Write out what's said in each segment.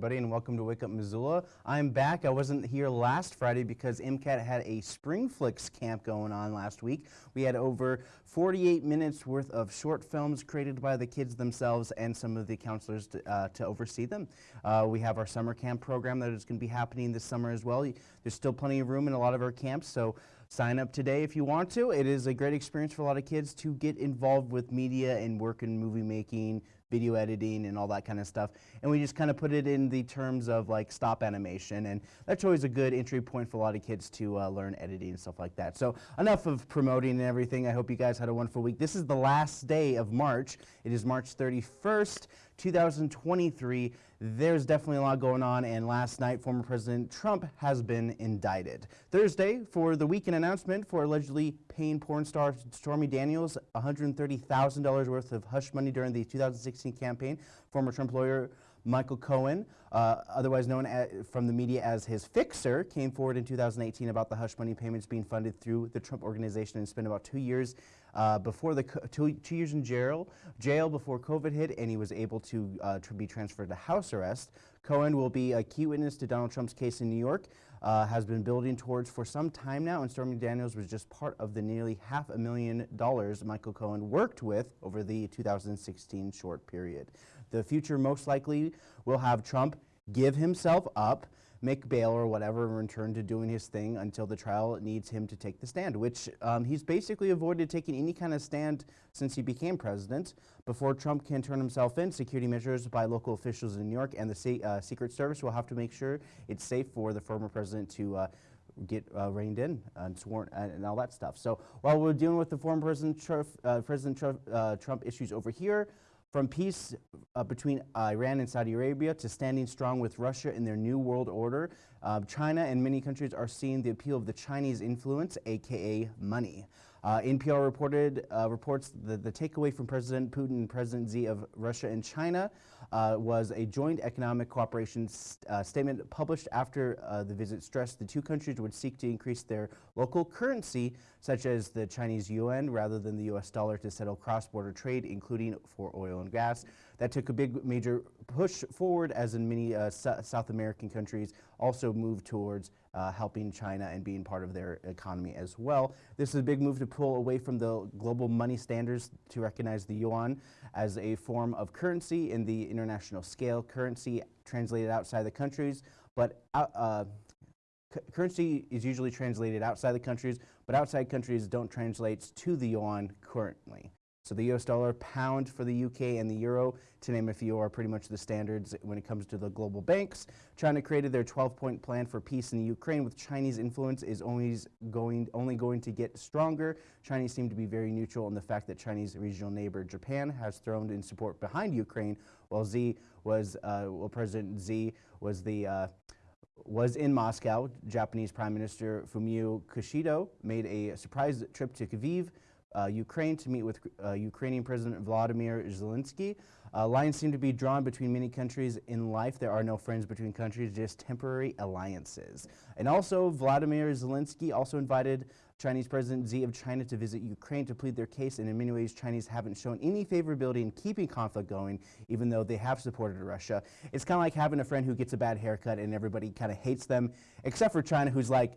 everybody, and welcome to Wake Up Missoula. I'm back. I wasn't here last Friday because MCAT had a Spring Flicks camp going on last week. We had over 48 minutes worth of short films created by the kids themselves and some of the counselors to, uh, to oversee them. Uh, we have our summer camp program that is going to be happening this summer as well. There's still plenty of room in a lot of our camps, so sign up today if you want to. It is a great experience for a lot of kids to get involved with media and work in movie making, video editing and all that kind of stuff. And we just kind of put it in the terms of like stop animation. And that's always a good entry point for a lot of kids to uh, learn editing and stuff like that. So enough of promoting and everything. I hope you guys had a wonderful week. This is the last day of March. It is March 31st, 2023 there's definitely a lot going on, and last night, former President Trump has been indicted. Thursday, for the weekend announcement for allegedly paying porn star Stormy Daniels $130,000 worth of hush money during the 2016 campaign, former Trump lawyer Michael Cohen, uh, otherwise known from the media as his fixer, came forward in 2018 about the hush money payments being funded through the Trump organization and spent about two years uh, before the two, two, years in jail, jail before COVID hit, and he was able to, uh, to be transferred to house arrest. Cohen will be a key witness to Donald Trump's case in New York, uh, has been building towards for some time now, and Stormy Daniels was just part of the nearly half a million dollars Michael Cohen worked with over the 2016 short period. The future most likely will have Trump give himself up, make bail or whatever and return to doing his thing until the trial needs him to take the stand, which um, he's basically avoided taking any kind of stand since he became president. Before Trump can turn himself in, security measures by local officials in New York and the uh, Secret Service will have to make sure it's safe for the former president to uh, get uh, reined in and sworn and, and, all that stuff. So while we're dealing with the former President uh, President uh, Trump issues over here, from peace uh, between Iran and Saudi Arabia to standing strong with Russia in their new world order, uh, China and many countries are seeing the appeal of the Chinese influence, aka money. Uh, NPR reported uh, reports that the takeaway from President Putin and President Xi of Russia and China uh, was a joint economic cooperation st uh, statement published after uh, the visit stressed the two countries would seek to increase their local currency, such as the Chinese yuan, rather than the U.S. dollar to settle cross-border trade, including for oil and gas. That took a big major push forward as in many uh, South American countries also moved towards uh, helping China and being part of their economy as well. This is a big move to pull away from the global money standards to recognize the yuan as a form of currency in the international scale, currency translated outside the countries, but uh, uh currency is usually translated outside the countries, but outside countries don't translate to the yuan currently. So the US dollar, pound for the UK, and the euro, to name a few, are pretty much the standards when it comes to the global banks. China created their 12-point plan for peace in the Ukraine with Chinese influence is always going, only going to get stronger. Chinese seem to be very neutral in the fact that Chinese regional neighbor Japan has thrown in support behind Ukraine, while Xi was, uh, well, President Xi was the uh, was in Moscow. Japanese Prime Minister Fumio Kishida made a surprise trip to Kyiv Ukraine to meet with uh, Ukrainian President Vladimir Zelensky. Uh, lines seem to be drawn between many countries in life. There are no friends between countries, just temporary alliances. And also, Vladimir Zelensky also invited Chinese President Xi of China to visit Ukraine to plead their case, and in many ways, Chinese haven't shown any favorability in keeping conflict going, even though they have supported Russia. It's kind of like having a friend who gets a bad haircut and everybody kind of hates them, except for China, who's like,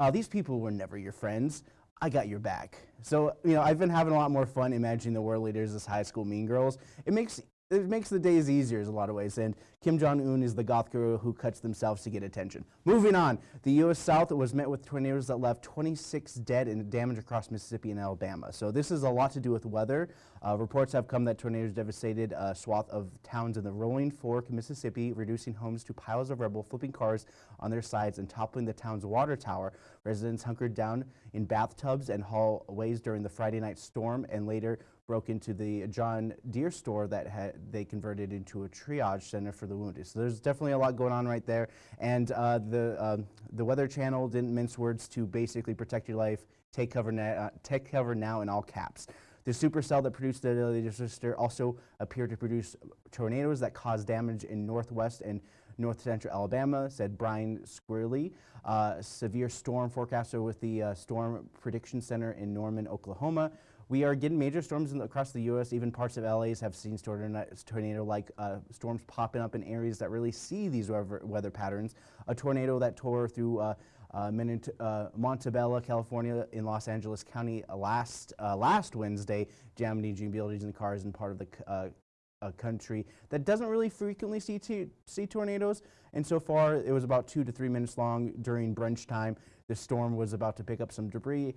oh, these people were never your friends. I got your back. So, you know, I've been having a lot more fun imagining the world leaders as high school mean girls. It makes it makes the days easier in a lot of ways. And Kim Jong-un is the goth guru who cuts themselves to get attention. Moving on, the U.S. South was met with tornadoes that left 26 dead and damage across Mississippi and Alabama. So this is a lot to do with weather. Uh, reports have come that tornadoes devastated a swath of towns in the Rolling Fork, Mississippi, reducing homes to piles of rubble, flipping cars on their sides and toppling the town's water tower. Residents hunkered down in bathtubs and hallways during the Friday night storm and later broke into the John Deere store that they converted into a triage center for the wounded. So there's definitely a lot going on right there. And uh, the, uh, the Weather Channel didn't mince words to basically protect your life, take cover, uh, take cover now in all caps. The supercell that produced the disaster also appeared to produce tornadoes that caused damage in northwest and north central Alabama, said Brian Squitieri, uh, severe storm forecaster with the uh, Storm Prediction Center in Norman, Oklahoma. We are getting major storms the, across the U.S. Even parts of LA's have seen tornado-like uh, storms popping up in areas that really see these weather, patterns. A tornado that tore through uh, uh, uh, Montebello, California, in Los Angeles County uh, last uh, last Wednesday, damaging buildings and cars in part of the uh, uh, country that doesn't really frequently see see tornadoes. And so far, it was about two to three minutes long during brunch time. The storm was about to pick up some debris,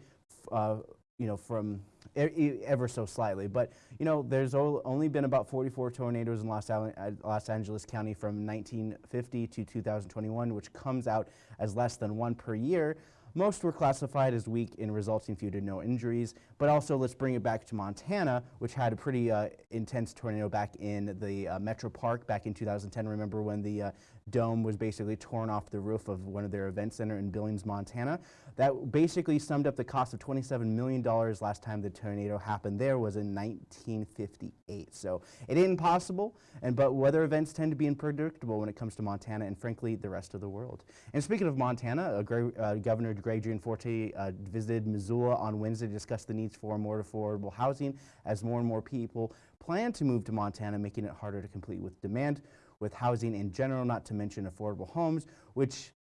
you know, from ever so slightly. But, you know, there's only been about 44 tornadoes in Los, uh, Los, Angeles County from 1950 to 2021, which comes out as less than one per year. Most were classified as weak and resulting few to no injuries. But also, let's bring it back to Montana, which had a pretty uh, intense tornado back in the uh, Metro Park back in 2010. Remember when the uh, dome was basically torn off the roof of one of their event center in Billings, Montana? That basically summed up the cost of $27 million last time the tornado happened there was in 1958. So it ain't possible, and but weather events tend to be unpredictable when it comes to Montana and frankly the rest of the world. And speaking of Montana, uh, Governor Greg Gianforte uh, visited Missoula on Wednesday to discuss the needs for more affordable housing as more and more people plan to move to Montana, making it harder to compete with demand with housing in general, not to mention affordable homes, which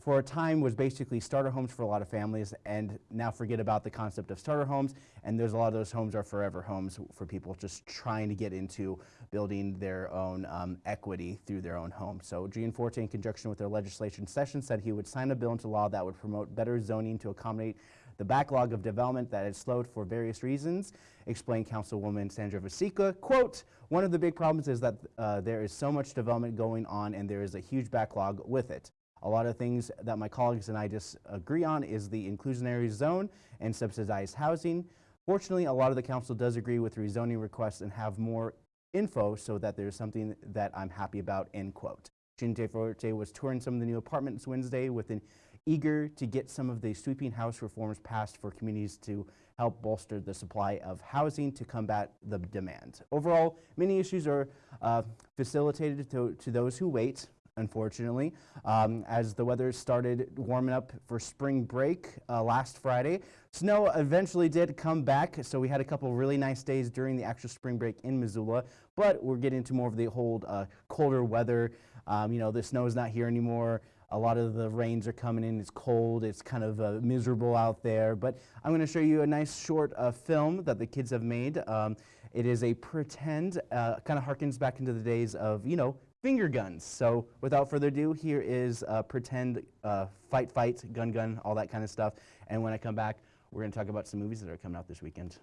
for a time was basically starter homes for a lot of families and now forget about the concept of starter homes and there's a lot of those homes are forever homes for people just trying to get into building their own um, equity through their own home. So Gianforte in conjunction with their legislation session said he would sign a bill into law that would promote better zoning to accommodate the backlog of development that has slowed for various reasons, explained Councilwoman Sandra Vasecka. Quote, one of the big problems is that uh, there is so much development going on and there is a huge backlog with it. A lot of things that my colleagues and I disagree on is the inclusionary zone and subsidized housing. Fortunately, a lot of the council does agree with rezoning requests and have more info so that there's something that I'm happy about, end quote. Gianforte was touring some of the new apartments Wednesday with an eager to get some of the sweeping house reforms passed for communities to help bolster the supply of housing to combat the demand. Overall, many issues are uh, facilitated to, to those who wait, unfortunately. Um, as the weather started warming up for spring break uh, last Friday, snow eventually did come back, so we had a couple really nice days during the actual spring break in Missoula, but we're getting into more of the whole uh, colder weather. Um, you know, the snow is not here anymore. A lot of the rains are coming in. It's cold. It's kind of uh, miserable out there. But I'm going to show you a nice short uh, film that the kids have made. Um, it is a pretend, uh, kind of harkens back into the days of, you know, finger guns. So without further ado, here is uh, pretend uh, fight, fight, gun, gun, all that kind of stuff. And when I come back, we're going to talk about some movies that are coming out this weekend.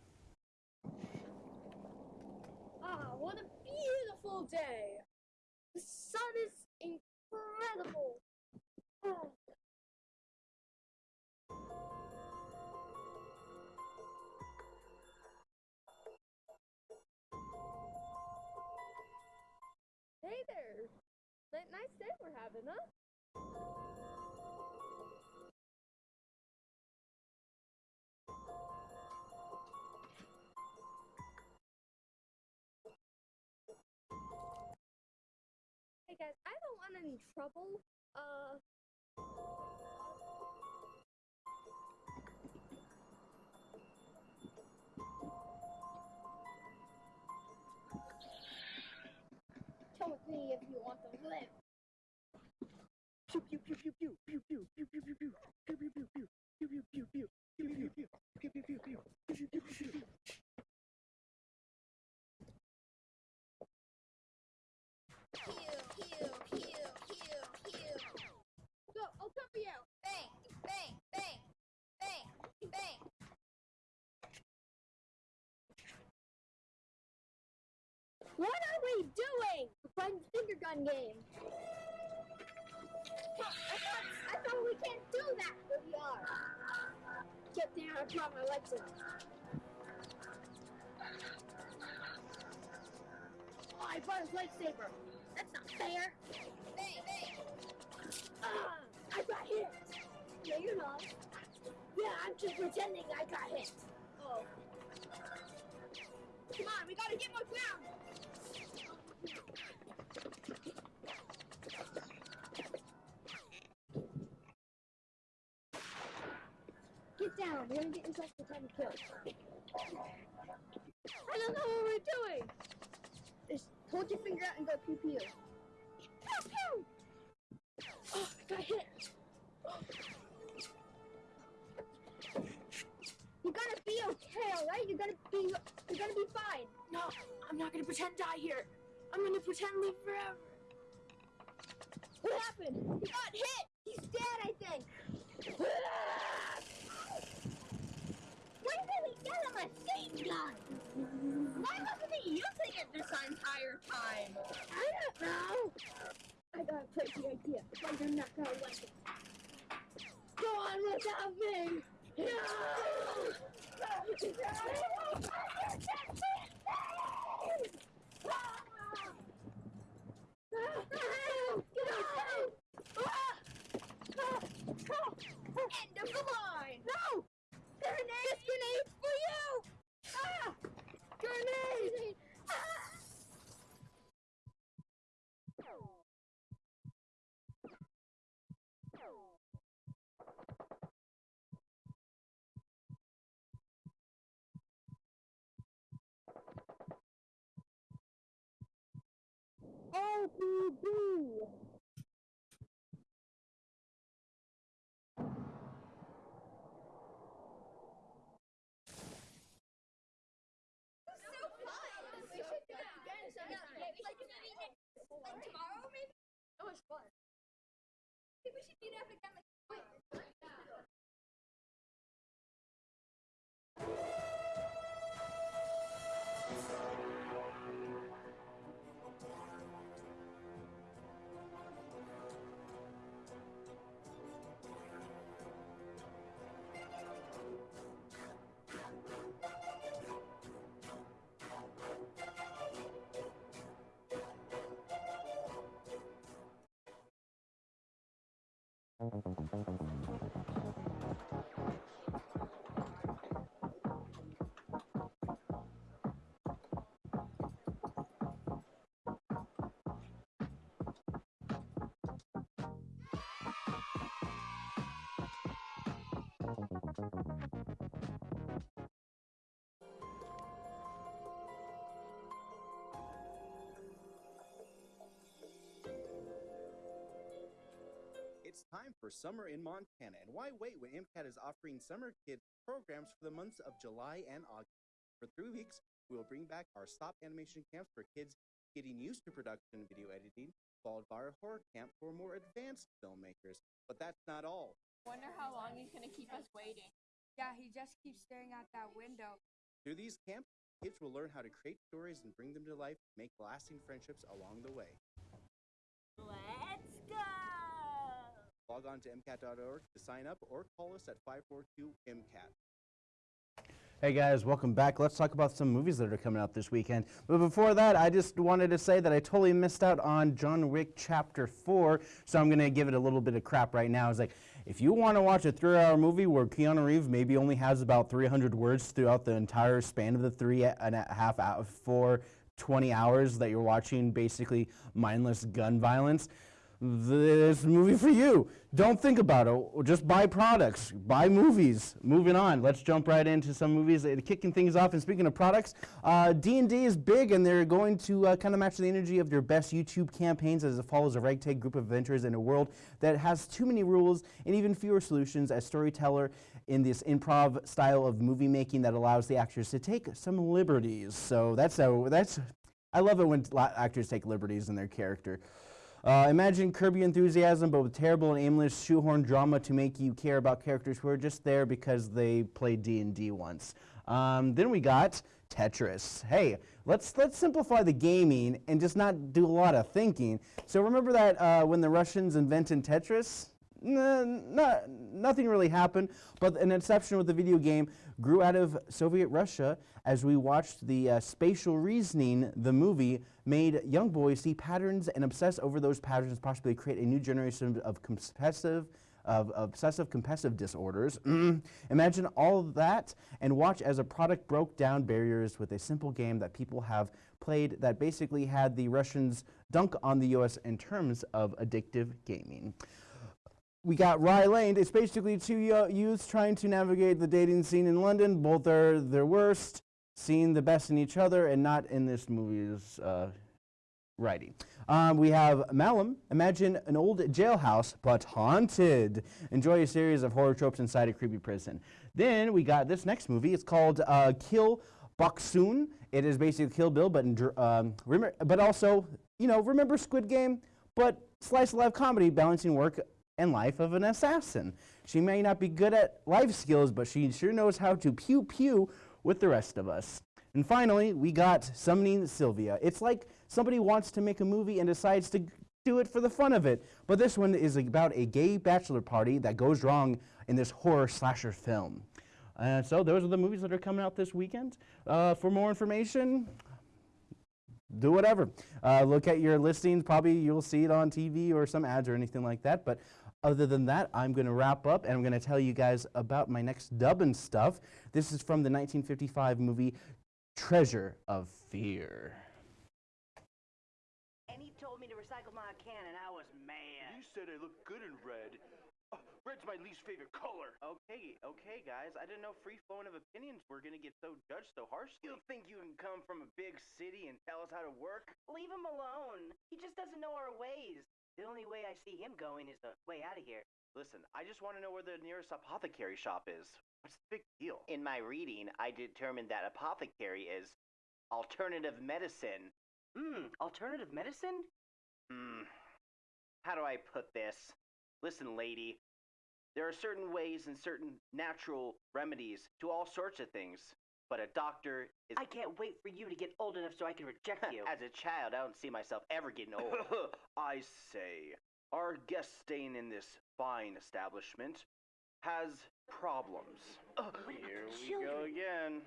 Ah, what a beautiful day! The sun is incredible! Hey there! That nice day we're having, huh? Hey guys, I don't want any trouble. Uh, Come with me if you want to live. The finger gun game. I thought, I thought we can't do that, are. Get there, I brought my legs in. Oh, I brought his lightsaber. That's not fair. Bang, bang. Ah, I got hit. No, you're not. Yeah, I'm just pretending I got hit. Oh. Come on, we gotta get more ground. On, you're gonna get yourself to ten kills. I don't know what we're doing. Just hold your finger out and go pew pew. Pew pew. Oh, I got hit. You're gonna be okay, alright? You're gonna be you're gonna be fine. No, I'm not gonna pretend die here. I'm gonna pretend live forever. What happened? He got hit! He's dead, I think! When did we get him a machine gun? Why wasn't he using it this entire time? I don't know! I got a crazy idea. Why you're not gonna like it. Go on without me! No! End Sometime. Like, like tomorrow, maybe? It was fun. Think we should meet up again. Like, time for summer in Montana, and why wait when MCAT is offering summer kids programs for the months of July and August? For three weeks, we will bring back our stop animation camps for kids getting used to production and video editing, followed by our horror camp for more advanced filmmakers. But that's not all. Wonder how long he's gonna keep us waiting. Yeah, he just keeps staring out that window. Through these camps, kids will learn how to create stories and bring them to life, make lasting friendships along the way. Let's go! Log on to MCAT.org to sign up or call us at 542 MCAT. Hey guys, welcome back. Let's talk about some movies that are coming out this weekend. But before that, I just wanted to say that I totally missed out on John Wick Chapter 4, so I'm going to give it a little bit of crap right now. It's like, if you want to watch a three-hour movie where Keanu Reeves maybe only has about 300 words throughout the entire span of the three and a half, out of four, 20 hours that you're watching basically mindless gun violence, this movie for you. Don't think about it. Just buy products, buy movies. Moving on, let's jump right into some movies. Uh, Kicking things off, and speaking of products, uh, D&D is big, and they're going to uh, kind of match the energy of their best YouTube campaigns as it follows a ragtag group of adventurers in a world that has too many rules and even fewer solutions as storyteller in this improv style of movie making that allows the actors to take some liberties. So that's a, that's I love it when actors take liberties in their character. Uh, imagine Curb Your Enthusiasm, but with terrible and aimless shoehorn drama to make you care about characters who are just there because they played D&D once. Um, then we got Tetris. Hey, let's let's simplify the gaming and just not do a lot of thinking. So remember that uh, when the Russians invented Tetris? N- no, nothing really happened, but an exception with the video game grew out of Soviet Russia as we watched the uh, Spatial Reasoning, the movie, made young boys see patterns and obsess over those patterns, possibly create a new generation of competitive, of obsessive compulsive disorders. Imagine all that and watch as a product broke down barriers with a simple game that people have played that basically had the Russians dunk on the US in terms of addictive gaming. We got Rye Lane. It's basically two youths trying to navigate the dating scene in London. Both are their worst, seeing the best in each other, and not in this movie's uh, writing. Um, we have Malum. Imagine an old jailhouse, but haunted. Enjoy a series of horror tropes inside a creepy prison. Then we got this next movie. It's called uh, Kill Boksoon. It is basically Kill Bill, but um, but also, you know, remember Squid Game, but slice of life comedy balancing work and life of an assassin. She may not be good at life skills, but she sure knows how to pew pew with the rest of us. And finally, we got Summoning Sylvia. It's like somebody wants to make a movie and decides to do it for the fun of it. But this one is about a gay bachelor party that goes wrong in this horror slasher film. Uh, so those are the movies that are coming out this weekend. Uh, for more information, do whatever. Uh, look at your listings. Probably you'll see it on TV or some ads or anything like that. But other than that, I'm going to wrap up and I'm going to tell you guys about my next dubbing stuff. This is from the 1955 movie Treasure of Fear. And he told me to recycle my can, and I was mad. You said I look good in red. Oh, red's my least favorite color. Okay, okay, guys. I didn't know free flowing of opinions were gonna get so judged so harshly. You think you can come from a big city and tell us how to work? Leave him alone. He just doesn't know our ways. The only way I see him going is the way out of here. Listen, I just want to know where the nearest apothecary shop is. What's the big deal? In my reading, I determined that apothecary is alternative medicine. Hmm, alternative medicine? Hmm. How do I put this? Listen, lady. There are certain ways and certain natural remedies to all sorts of things, but a doctor is. I can't wait for you to get old enough so I can reject you. As a child, I don't see myself ever getting old. I say, our guest staying in this fine establishment has problems. Here we go again.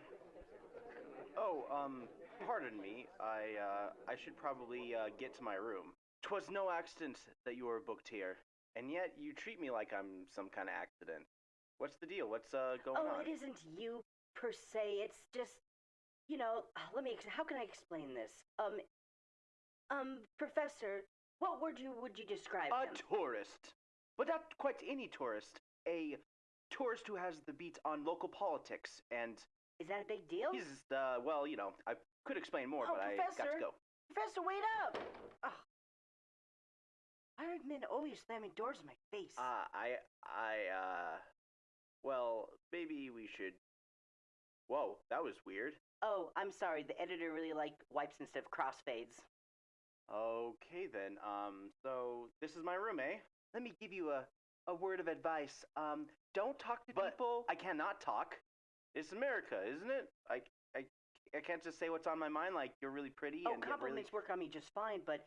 Oh, um, pardon me. I, uh, I should probably, uh, get to my room. 'Twas no accident that you were booked here, and yet you treat me like I'm some kind of accident. What's the deal? What's, uh, going oh, on? Oh, it isn't you per se. It's just, you know, let me. How can I explain this? Um, um, Professor, what word you would you describe A him? tourist. But not quite any tourist. A tourist who has the beat on local politics, and Is that a big deal? he's, uh, well, you know, I could explain more, Oh, but I got to go. Professor, wait up! Why are men always slamming doors in my face? Uh, I, I, uh, well, maybe we should. Whoa, that was weird. oh, I'm sorry. The editor really liked wipes instead of crossfades. Okay then. Um, so this is my room, eh? Let me give you a a word of advice. Um, don't talk to But people. I cannot talk. It's America, isn't it? I, I, I can't just say what's on my mind. Like you're really pretty Oh, and get really. compliments work on me just fine, but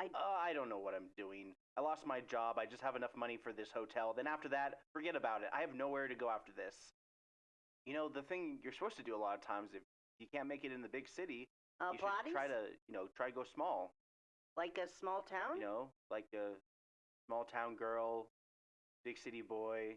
I. Uh, I don't know what I'm doing. I lost my job. I just have enough money for this hotel. Then after that, forget about it. I have nowhere to go after this. You know, the thing you're supposed to do a lot of times if you can't make it in the big city, Uh, you should try to, you know, try to go small. Like a small town? You know, like a small town girl, big city boy,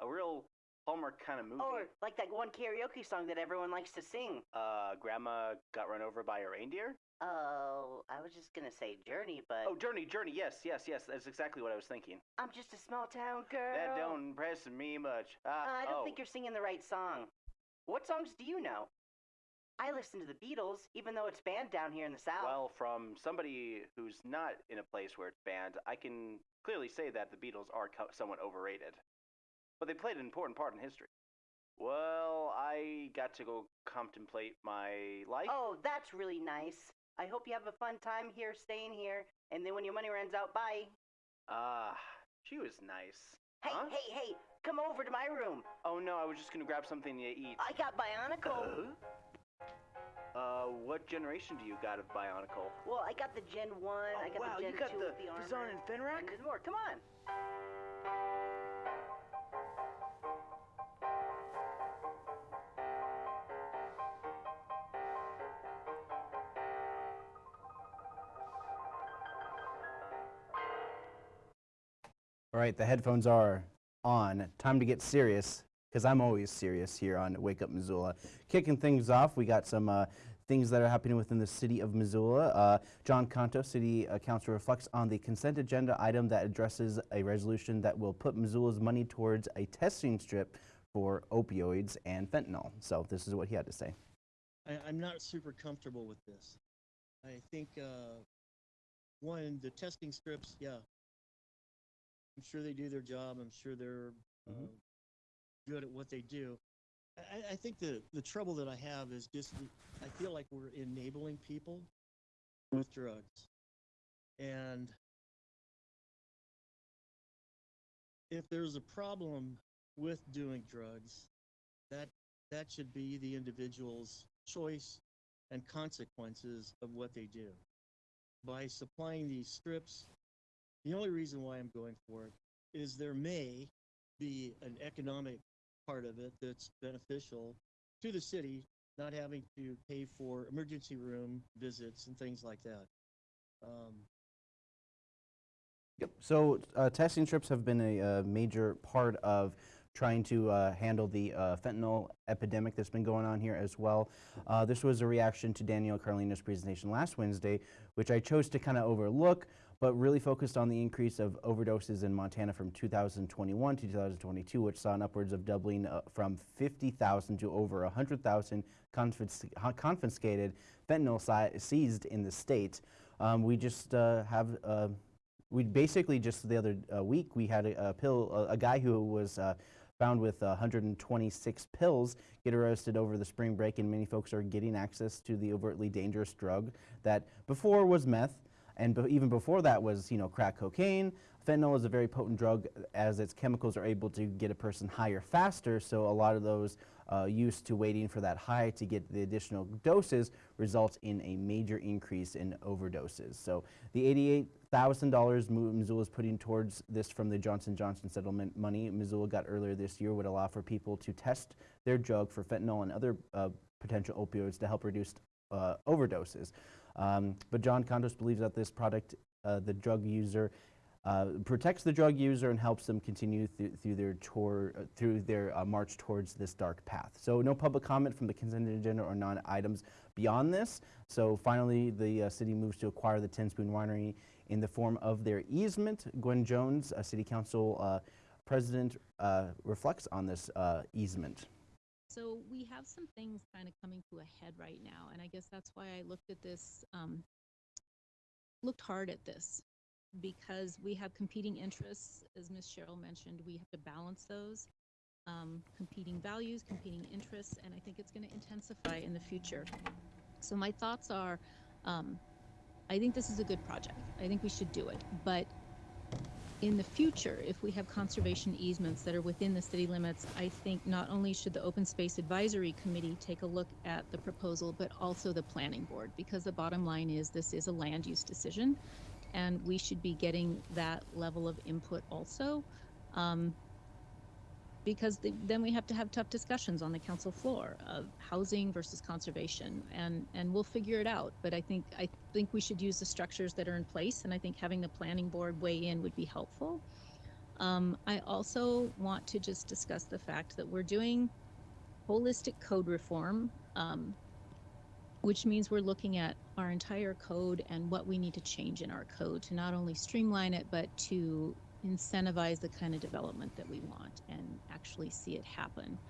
a real Hallmark kind of movie. Or like that one karaoke song that everyone likes to sing. uh, grandma got run over by a reindeer. Oh, I was just gonna say Journey, but Oh, Journey, Journey. Yes, yes, yes. That's exactly what I was thinking. I'm just a small town girl. That don't impress me much. Uh, Ah, I don't oh. think you're singing the right song. What songs do you know? I listen to the Beatles, even though it's banned down here in the South. Well, from somebody who's not in a place where it's banned, I can clearly say that the Beatles are co- somewhat overrated. But they played an important part in history. Well, I got to go contemplate my life. oh, that's really nice. I hope you have a fun time here, staying here, and then when your money runs out, bye. Ah, she was nice. Hey, Huh? hey, hey, come over to my room. Oh no, I was just gonna grab something to eat. I got Bionicle. Uh, what generation do you got of Bionicle? Well, I got the Gen 1, I got Oh, wow, the Gen you got 2 the with the armor. And Fenrak? And there's more. Come on. All right, the headphones are on. Time to get serious, because I'm always serious here on Wake Up Missoula. Kicking things off, we got some uh, things that are happening within the city of Missoula. Uh, John Contos, city uh, council, reflects on the consent agenda item that addresses a resolution that will put Missoula's money towards a testing strip for opioids and fentanyl. So this is what he had to say. I, I'm not super comfortable with this. I think, uh, one, the testing strips, yeah. I'm sure they do their job. I'm sure they're uh, Mhm. good at what they do. I, I- I think the, the trouble that I have is just, I feel like we're enabling people with drugs. And if there's a problem with doing drugs, that that should be the individual's choice and consequences of what they do. By supplying these strips, the only reason why I'm going for it is there may be an economic part of it that's beneficial to the city, not having to pay for emergency room visits and things like that. Um, Yep. So uh, testing strips have been a, uh major part of trying to uh, handle the uh, fentanyl epidemic that's been going on here as well. Uh, this was a reaction to Danielle Carlino's presentation last Wednesday, which I chose to kind of overlook, but really focused on the increase of overdoses in Montana from 2021 to 2022, which saw an upwards of doubling uh, from 50,000 to over 100,000 confis- uh, confiscated fentanyl si- seized in the state. Um, we just uh, have uh, we basically just the other uh, week we had a, a pill a, a guy who was uh, found with 126 pills get arrested over the spring break and many folks are getting access to the overtly dangerous drug that before was meth and be even before that was you know crack cocaine fentanyl is a very potent drug as its chemicals are able to get a person higher faster so a lot of those uh, used to waiting for that high to get the additional doses results in a major increase in overdoses. So the $88,000 Missoula is putting towards this from the Johnson Johnson settlement money Missoula got earlier this year would allow for people to test their drug for fentanyl and other uh, potential opioids to help reduce uh, overdoses. Um, but John Contos believes that this product, uh, the drug user, uh, protects the drug user and helps them continue th through their tour, uh, through their uh, march towards this dark path. So no public comment from the consent agenda or non-items beyond this. So finally, the uh, city moves to acquire the Ten Spoon Winery in the form of their easement. Gwen Jones, a city council uh, president, uh, reflects on this uh, easement. So we have some things kind of coming to a head right now, and I guess that's why I looked at this, um, looked hard at this, because we have competing interests, as Ms. Cheryl mentioned, we have to balance those, um, competing values, competing interests, and I think it's going to intensify in the future. So my thoughts are, um, I think this is a good project. I think we should do it, but in the future, if we have conservation easements that are within the city limits, I think not only should the Open Space Advisory Committee take a look at the proposal, but also the planning board, because the bottom line is this is a land use decision, and we should be getting that level of input also. Um, because the, then we have to have tough discussions on the council floor of housing versus conservation, and and we'll figure it out. But I think I think we should use the structures that are in place, and I think having the planning board weigh in would be helpful. Um, I also want to just discuss the fact that we're doing holistic code reform, um, which means we're looking at our entire code and what we need to change in our code to not only streamline it, but to incentivize the kind of development that we want and actually see it happen.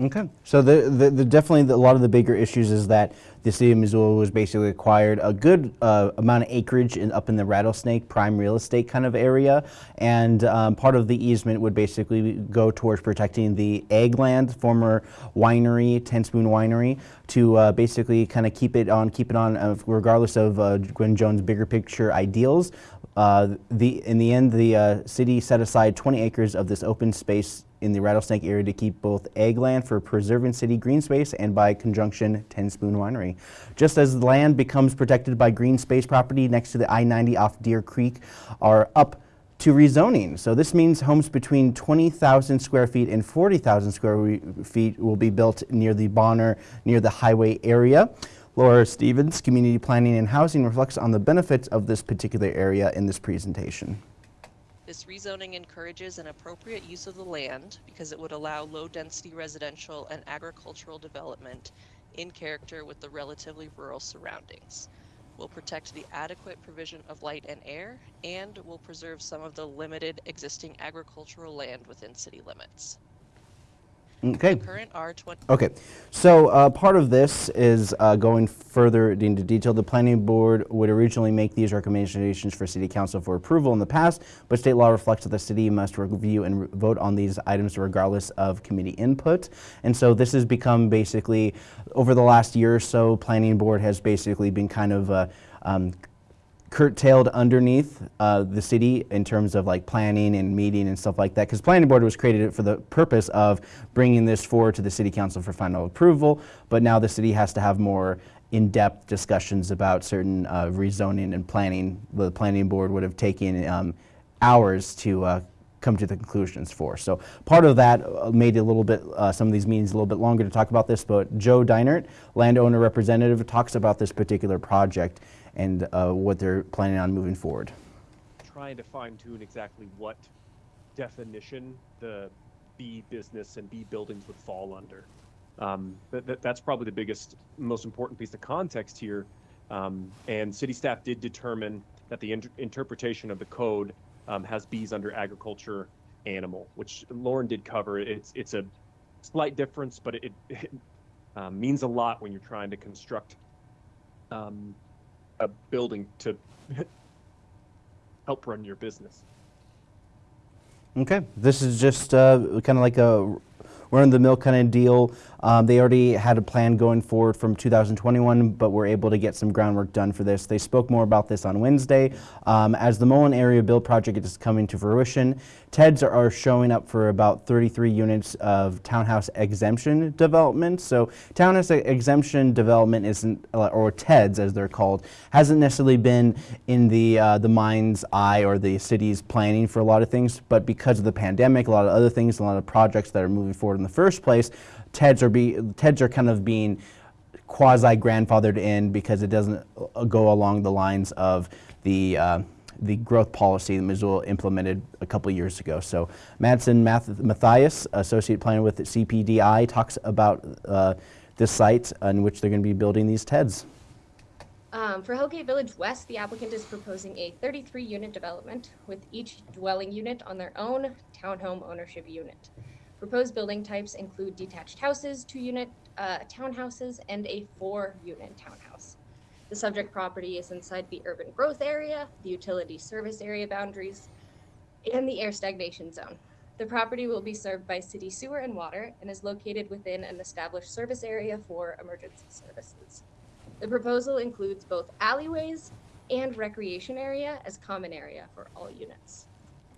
Okay, so the, the, the definitely the, a lot of the bigger issues is that the city of Missoula was basically acquired a good uh, amount of acreage in, up in the Rattlesnake prime real estate kind of area, and um, part of the easement would basically go towards protecting the Eggland, former winery, Ten Spoon Winery, to uh, basically kind of keep it on, keep it on, uh, regardless of uh, Gwen Jones' bigger picture ideals. Uh, the in the end, the uh, city set aside 20 acres of this open space in the Rattlesnake area to keep both Eggland for preserving city green space and by conjunction Ten Spoon Winery. Just as the land becomes protected by green space property next to the I-90 off Deer Creek are up to rezoning. So this means homes between 20,000 square feet and 40,000 square feet will be built near the Bonner, near the highway area. Laura Stevens, Community Planning and Housing, reflects on the benefits of this particular area in this presentation. This rezoning encourages an appropriate use of the land because it would allow low-density residential and agricultural development in character with the relatively rural surroundings. Will protect the adequate provision of light and air, and will preserve some of the limited existing agricultural land within city limits. Okay. Current R20. Okay, so uh, part of this is uh, going further into detail. The planning board would originally make these recommendations for city council for approval in the past, but state law reflects that the city must review and vote on these items regardless of committee input. And so this has become basically, over the last year or so, planning board has basically been kind of uh, um, curtailed underneath uh, the city in terms of like planning and meeting and stuff like that because planning board was created for the purpose of bringing this forward to the city council for final approval but now the city has to have more in-depth discussions about certain uh, rezoning and planning the planning board would have taken um, hours to uh, come to the conclusions for. So part of that uh, made a little bit, uh, some of these meetings a little bit longer to talk about this, but Joe Deinert, landowner representative, talks about this particular project and uh, what they're planning on moving forward. Trying to fine tune exactly what definition the B business and B buildings would fall under. Um, that, that, that's probably the biggest, most important piece of context here. Um, and city staff did determine that the inter interpretation of the code um, has bees under agriculture animal, which Lauren did cover. It's it's a slight difference, but it, it um, means a lot when you're trying to construct um, a building to help run your business. Okay, this is just uh, kind of like a run-of-the-mill kind of deal. Um, they already had a plan going forward from 2021, but were able to get some groundwork done for this. They spoke more about this on Wednesday. Um, as the Mullan Area Build Project is coming to fruition, TEDs are showing up for about 33 units of townhouse exemption development. So townhouse exemption development isn't, uh, or TEDs as they're called, hasn't necessarily been in the, uh, the mind's eye or the city's planning for a lot of things, but because of the pandemic, a lot of other things, a lot of projects that are moving forward in the first place, TEDs are, be, TEDs are kind of being quasi grandfathered in because it doesn't uh, go along the lines of the uh, the growth policy that Missoula implemented a couple years ago. So Madsen Math Matthias, associate planner with CPDI, talks about uh, this site in which they're going to be building these TEDs. Um, for Hellgate Village West, the applicant is proposing a 33 unit development with each dwelling unit on their own townhome ownership unit. Proposed building types include detached houses, two unit uh, townhouses, and a four unit townhouse. The subject property is inside the urban growth area, the utility service area boundaries, and the air stagnation zone. The property will be served by city sewer and water and is located within an established service area for emergency services. The proposal includes both alleyways and recreation area as common area for all units.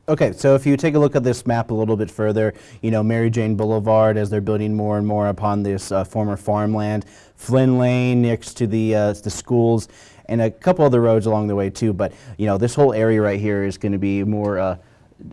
Okay, so if you take a look at this map a little bit further, you know, Mary Jane Boulevard as they're building more and more upon this uh, former farmland, Flynn Lane next to the, uh, the schools, and a couple other roads along the way too, but you know, this whole area right here is going to be more uh,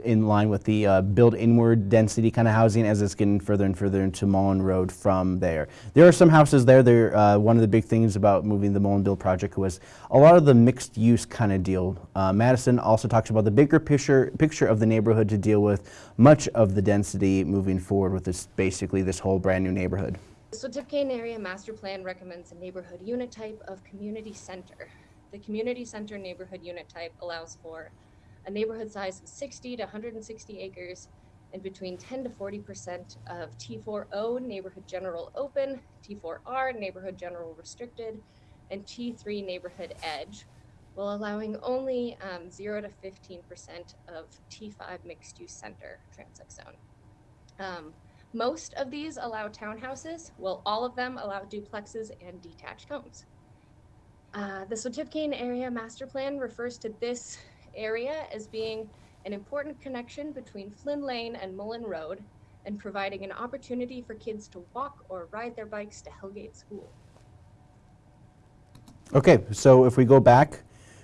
in line with the uh, build inward density kind of housing as it's getting further and further into Mullan Road from there. There are some houses there. There, uh, one of the big things about moving the Mullan Build project was a lot of the mixed use kind of deal. Uh, Madison also talks about the bigger picture, picture of the neighborhood to deal with much of the density moving forward with this basically this whole brand new neighborhood. So Sxwtpqyen Area Master Plan recommends a neighborhood unit type of community center. The community center neighborhood unit type allows for a neighborhood size of 60 to 160 acres and between 10 to 40 percent of T4O neighborhood general open, T4R neighborhood general restricted, and T3 neighborhood edge, while allowing only um, 0 to 15 percent of T5 mixed use center transect zone. Um, most of these allow townhouses, while all of them allow duplexes and detached homes. Uh, the Sxwtpqyen Area Master Plan refers to this area as being an important connection between Flynn Lane and Mullan Road and providing an opportunity for kids to walk or ride their bikes to Hellgate School. Okay, so if we go back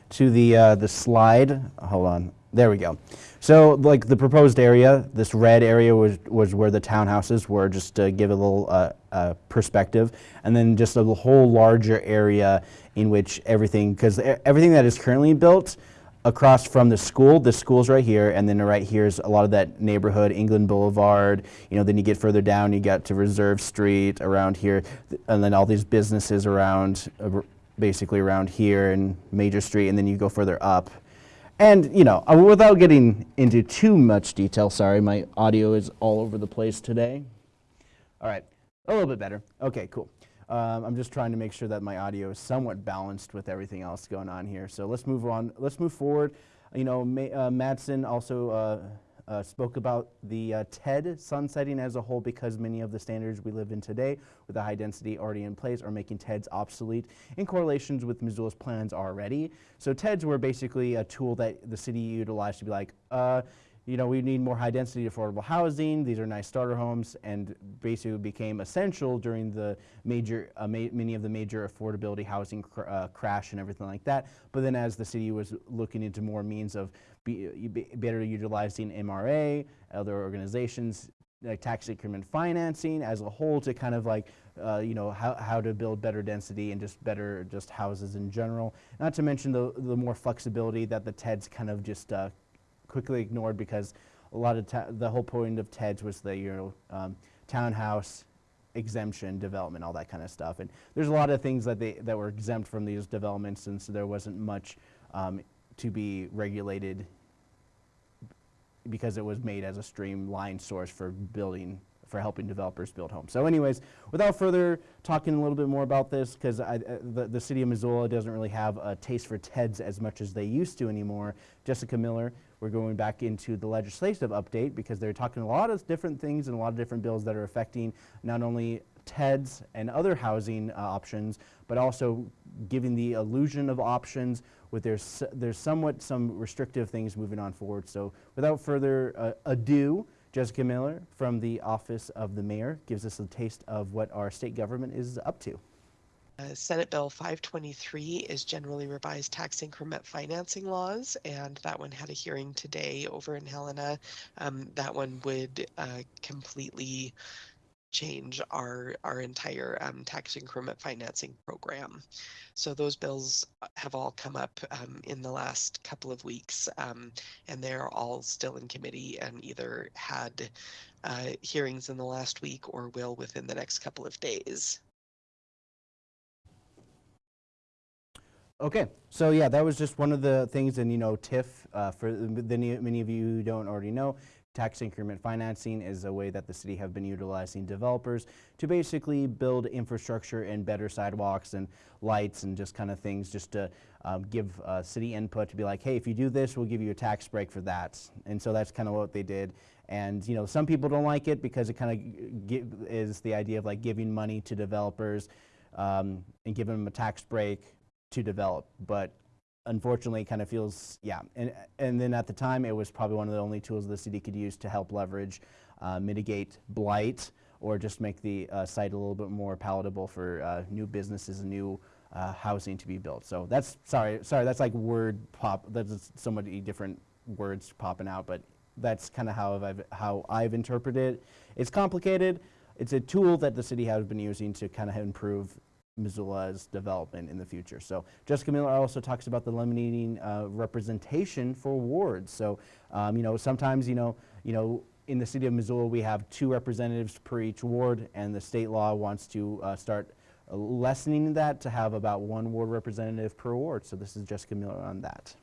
to the, uh, the slide, hold on, there we go. So like the proposed area, this red area was, was where the townhouses were, just to give a little uh, uh, perspective, and then just a whole larger area in which everything, because everything that is currently built across from the school. The school's right here, and then right here is a lot of that neighborhood, England Boulevard. You know, then you get further down, you get to Reserve Street around here, and then all these businesses around, uh, basically around here and Major Street, and then you go further up. And you know, uh, without getting into too much detail, sorry, my audio is all over the place today. All right, a little bit better. Okay, cool. Um, I'm just trying to make sure that my audio is somewhat balanced with everything else going on here. So let's move on. Let's move forward. You know, Ma- uh, Madsen also uh, uh, spoke about the uh, TED sunsetting as a whole because many of the standards we live in today with the high density already in place are making TEDs obsolete in correlations with Missoula's plans already. So TEDs were basically a tool that the city utilized to be like, uh, you know, we need more high density affordable housing. These are nice starter homes and basically became essential during the major, uh, ma many of the major affordability housing cr uh, crash and everything like that. But then as the city was looking into more means of be, be better utilizing MRA, other organizations, like tax increment financing as a whole to kind of like, uh, you know, how, how to build better density and just better just houses in general. Not to mention the, the more flexibility that the TEDs kind of just uh, quickly ignored because a lot of the whole point of TEDS was the you know um, townhouse exemption development, all that kind of stuff. And there's a lot of things that they that were exempt from these developments, and so there wasn't much um, to be regulated because it was made as a streamlined source for building for helping developers build homes. So anyways, without further talking a little bit more about this, because uh, the, the city of Missoula doesn't really have a taste for TEDs as much as they used to anymore, Jessica Miller, we're going back into the legislative update because they're talking a lot of different things and a lot of different bills that are affecting not only TEDs and other housing uh, options, but also giving the illusion of options with there's, there's somewhat some restrictive things moving on forward. So without further uh, ado, Jessica Miller from the Office of the Mayor gives us a taste of what our state government is up to. Uh, Senate Bill 523 is generally revised tax increment financing laws, and that one had a hearing today over in Helena. Um, that one would uh, completely change our our entire um, tax increment financing program. So those bills uh, have all come up um, in the last couple of weeks, um, and they're all still in committee and either had uh, hearings in the last week or will within the next couple of days. Okay, so yeah, that was just one of the things, and you know, TIF, uh, for the, many of you who don't already know, tax increment financing is a way that the city have been utilizing developers to basically build infrastructure and better sidewalks and lights and just kind of things just to um, give uh, city input to be like, hey, if you do this, we'll give you a tax break for that. And so that's kind of what they did. And you know, some people don't like it because it kind of is the idea of like giving money to developers um, and giving them a tax break to develop, but unfortunately kind of feels, yeah. And, and then at the time, it was probably one of the only tools the city could use to help leverage, uh, mitigate blight, or just make the uh, site a little bit more palatable for uh, new businesses and new uh, housing to be built. So that's, sorry, sorry, that's like word pop, that's so many different words popping out, but that's kind of how I've, how I've interpreted it. It's complicated. It's a tool that the city has been using to kind of improve Missoula's development in the future. So Jessica Miller also talks about the eliminating uh, representation for wards. So um, you know sometimes you know you know in the city of Missoula we have two representatives per each ward, and the state law wants to uh, start lessening that to have about one ward representative per ward. So this is Jessica Miller on that.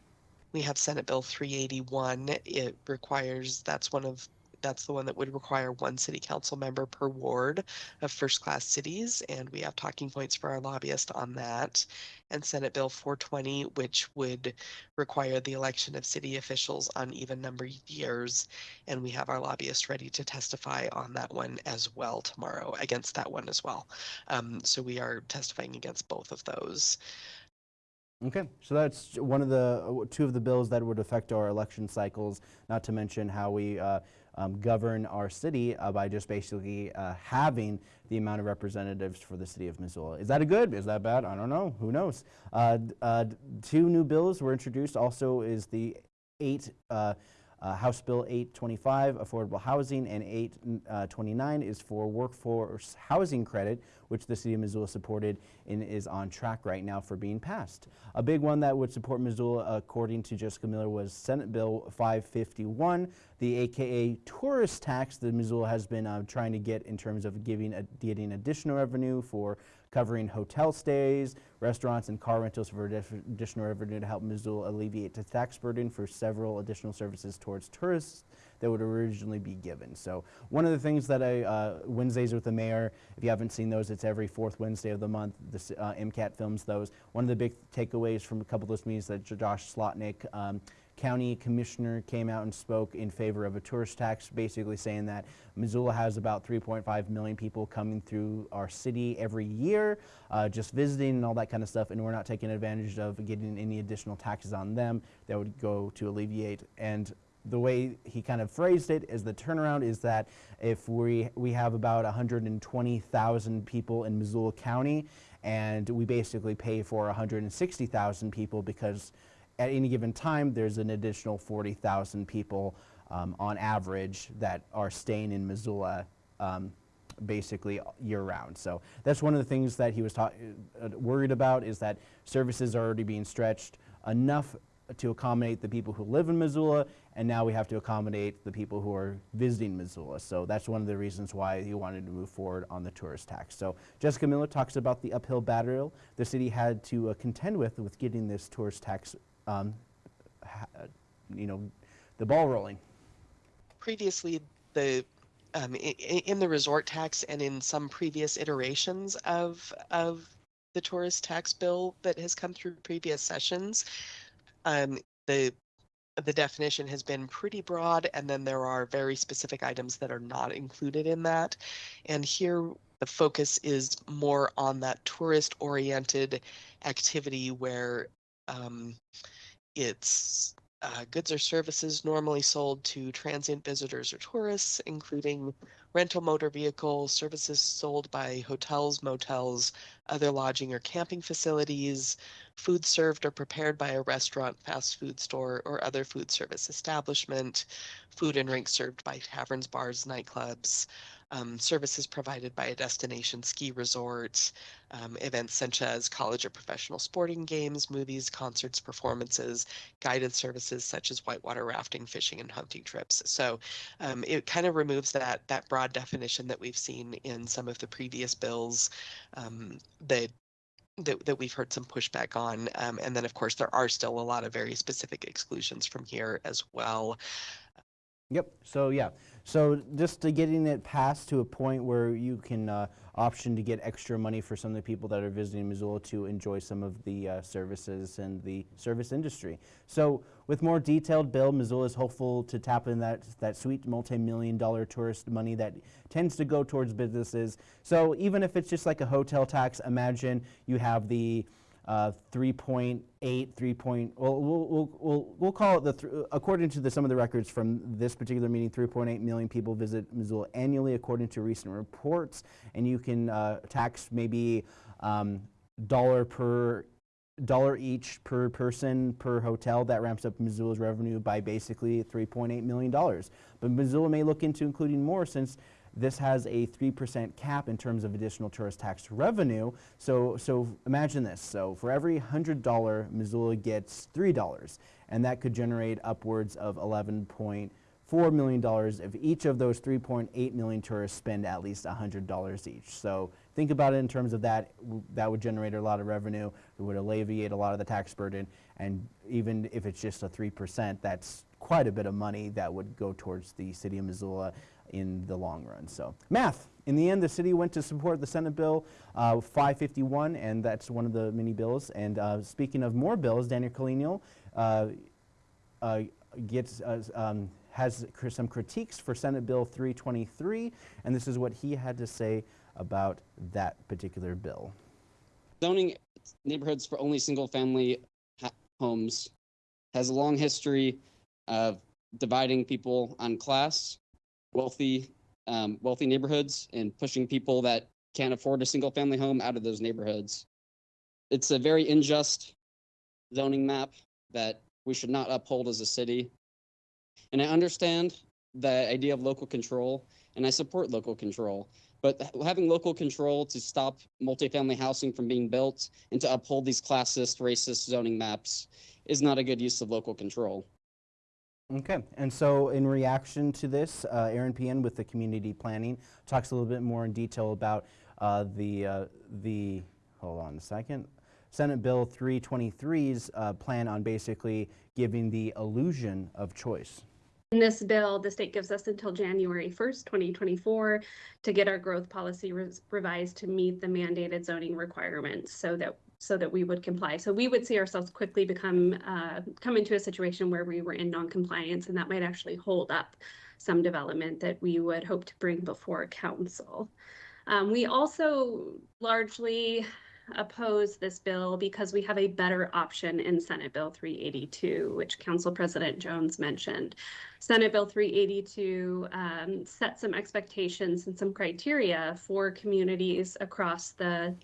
We have Senate Bill 381. It requires that's one of that's the one that would require one city council member per ward of first class cities. And we have talking points for our lobbyist on that. And Senate Bill 420, which would require the election of city officials on even number years. And we have our lobbyist ready to testify on that one as well tomorrow, against that one as well. Um, so we are testifying against both of those. Okay, so that's one of the two of the bills that would affect our election cycles. Not to mention how we uh, um, govern our city uh, by just basically uh, having the amount of representatives for the city of Missoula. Is that a good? Is that bad? I don't know. Who knows? Uh, uh two new bills were introduced. Also, is the eight uh, Uh, House Bill 825, affordable housing, and 829 is for workforce housing credit, which the city of Missoula supported and is on track right now for being passed. A big one that would support Missoula, according to Jessica Miller, was Senate Bill 551, the AKA tourist tax that Missoula has been uh, trying to get in terms of giving a, getting additional revenue for covering hotel stays, restaurants, and car rentals for additional revenue to help Missoula alleviate the tax burden for several additional services towards tourists that would originally be given. So one of the things that I, uh, Wednesdays with the mayor, if you haven't seen those, it's every fourth Wednesday of the month. This, uh, MCAT films those. One of the big takeaways from a couple of those meetings that Josh Slotnick um, county commissioner came out and spoke in favor of a tourist tax, basically saying that Missoula has about 3.5 million people coming through our city every year, uh, just visiting and all that kind of stuff, and we're not taking advantage of getting any additional taxes on them that would go to alleviate. And the way he kind of phrased it is the turnaround is that if we, we have about 120,000 people in Missoula County, and we basically pay for 160,000 people because at any given time, there's an additional 40,000 people um, on average that are staying in Missoula um, basically year round. So that's one of the things that he was uh, worried about is that services are already being stretched enough to accommodate the people who live in Missoula, and now we have to accommodate the people who are visiting Missoula. So that's one of the reasons why he wanted to move forward on the tourist tax. So Jessica Miller talks about the uphill battle the city had to uh, contend with with getting this tourist tax um, you know, the ball rolling. Previously, the um, in, in, the resort tax and in some previous iterations of of the tourist tax bill that has come through previous sessions, um, the the definition has been pretty broad, and then there are very specific items that are not included in that. And here, the focus is more on that tourist-oriented activity where um, it's uh, goods or services normally sold to transient visitors or tourists, including rental motor vehicles, services sold by hotels, motels, other lodging or camping facilities, food served or prepared by a restaurant, fast food store, or other food service establishment, food and drinks served by taverns, bars, nightclubs, um, services provided by a destination ski resort, um, events such as college or professional sporting games, movies, concerts, performances, guided services such as whitewater rafting, fishing, and hunting trips. So um, it kind of removes that that broad definition that we've seen in some of the previous bills um, that that, that we've heard some pushback on. Um, and then, of course, there are still a lot of very specific exclusions from here as well. Yep. So yeah. So just to getting it passed to a point where you can uh, option to get extra money for some of the people that are visiting Missoula to enjoy some of the uh, services and the service industry. So with more detailed bill, Missoula is hopeful to tap in that, that sweet multi-million dollar tourist money that tends to go towards businesses. So even if it's just like a hotel tax, imagine you have the uh, 3.8, 3. Point, well, we'll, we'll, we'll call it the, th according to the, some of the records from this particular meeting, 3.8 million people visit Missoula annually, according to recent reports. And you can uh, tax maybe um, dollar per dollar each per person per hotel that ramps up Missoula's revenue by basically $3.8 million. But Missoula may look into including more since this has a 3% cap in terms of additional tourist tax revenue. So, so imagine this. So for every $100, Missoula gets $3, and that could generate upwards of $11.4 million if each of those 3.8 million tourists spend at least $100 each. So think about it in terms of that. That would generate a lot of revenue. It would alleviate a lot of the tax burden. And even if it's just a 3%, that's quite a bit of money that would go towards the city of Missoula in the long run. So math. In the end, the city went to support the Senate Bill uh, 551, and that's one of the many bills. And uh, speaking of more bills, Daniel Carlino uh, uh gets uh, um, has cr some critiques for Senate Bill 323, and this is what he had to say about that particular bill. Zoning neighborhoods for only single-family homes has a long history of dividing people on class wealthy um, wealthy neighborhoods and pushing people that can't afford a single family home out of those neighborhoods. It's a very unjust zoning map that we should not uphold as a city. And I understand the idea of local control and I support local control. But having local control to stop multifamily housing from being built and to uphold these classist, racist zoning maps is not a good use of local control. Okay, and so in reaction to this, uh, Eran Pehan with the community planning talks a little bit more in detail about uh, the uh, the hold on a second. Senate Bill 323's uh, plan on basically giving the illusion of choice. In this bill, the state gives us until January 1st, 2024 to get our growth policy revised to meet the mandated zoning requirements so that so that we would comply. So we would see ourselves quickly become uh, come into a situation where we were in non-compliance, and that might actually hold up some development that we would hope to bring before council. Um, we also largely oppose this bill because we have a better option in Senate Bill 382, which Council President Jones mentioned. Senate Bill 382 um, set some expectations and some criteria for communities across the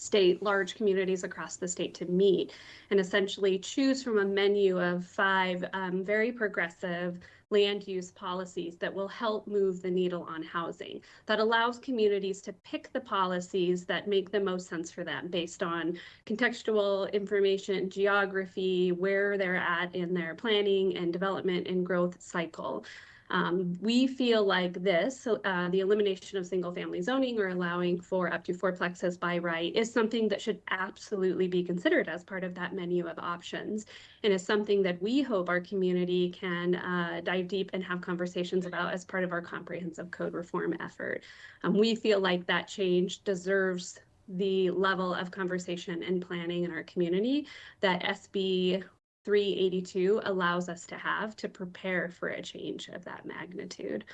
state, large communities across the state to meet and essentially choose from a menu of five um, very progressive land use policies that will help move the needle on housing, that allows communities to pick the policies that make the most sense for them based on contextual information, geography, where they're at in their planning and development and growth cycle. Um, we feel like this, uh, the elimination of single family zoning or allowing for up to four plexes by right is something that should absolutely be considered as part of that menu of options and is something that we hope our community can uh, dive deep and have conversations about as part of our comprehensive code reform effort. Um, we feel like that change deserves the level of conversation and planning in our community that SB 382 allows us to have to prepare for a change of that magnitude.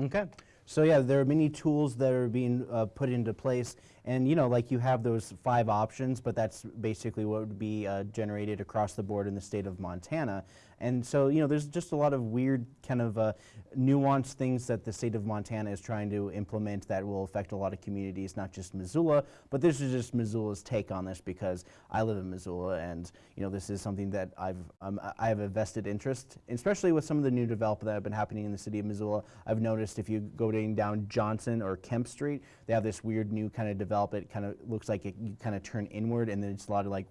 Okay. So yeah, there are many tools that are being uh, put into place, and you know, like you have those five options, but that's basically what would be uh, generated across the board in the state of Montana. And so, you know, there's just a lot of weird kind of uh, nuanced things that the state of Montana is trying to implement that will affect a lot of communities, not just Missoula, but this is just Missoula's take on this because I live in Missoula and, you know, this is something that I've, um, I have a vested interest, especially with some of the new development that have been happening in the city of Missoula. I've noticed if you go down Johnson or Kemp Street, they have this weird new kind of development, kind of looks like it, you kind of turn inward and then it's a lot of like